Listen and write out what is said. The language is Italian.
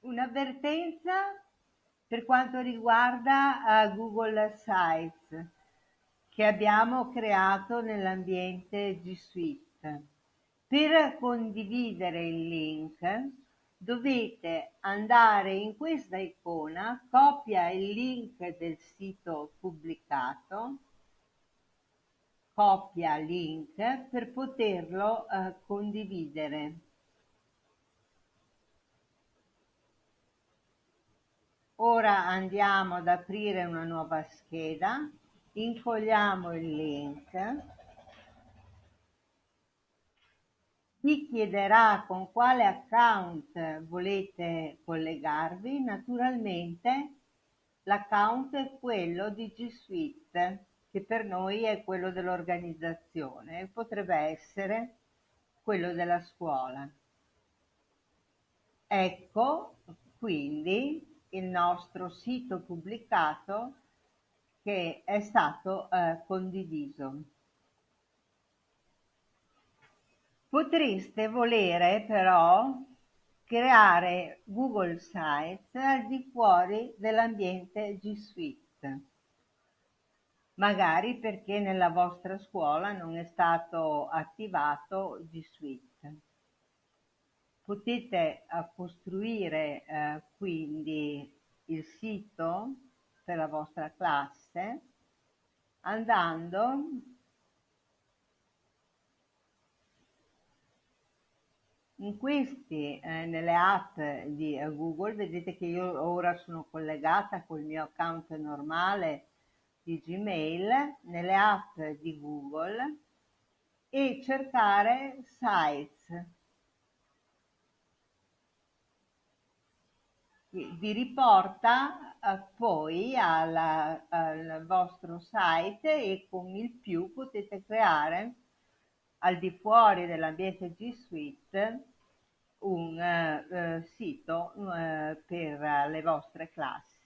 Un'avvertenza per quanto riguarda uh, Google Sites che abbiamo creato nell'ambiente G Suite. Per condividere il link dovete andare in questa icona, copia il link del sito pubblicato, copia link per poterlo eh, condividere. Ora andiamo ad aprire una nuova scheda, incolliamo il link. Vi chiederà con quale account volete collegarvi, naturalmente l'account è quello di G Suite, che per noi è quello dell'organizzazione, potrebbe essere quello della scuola. Ecco quindi il nostro sito pubblicato che è stato eh, condiviso. Potreste volere però creare Google Sites al di fuori dell'ambiente G Suite, magari perché nella vostra scuola non è stato attivato G Suite. Potete eh, costruire eh, quindi il sito per la vostra classe andando In questi, eh, nelle app di eh, Google, vedete che io ora sono collegata col mio account normale di Gmail, nelle app di Google e cercare Sites. Vi riporta eh, poi alla, al vostro site e con il più potete creare al di fuori dell'ambiente G Suite un eh, sito eh, per le vostre classi.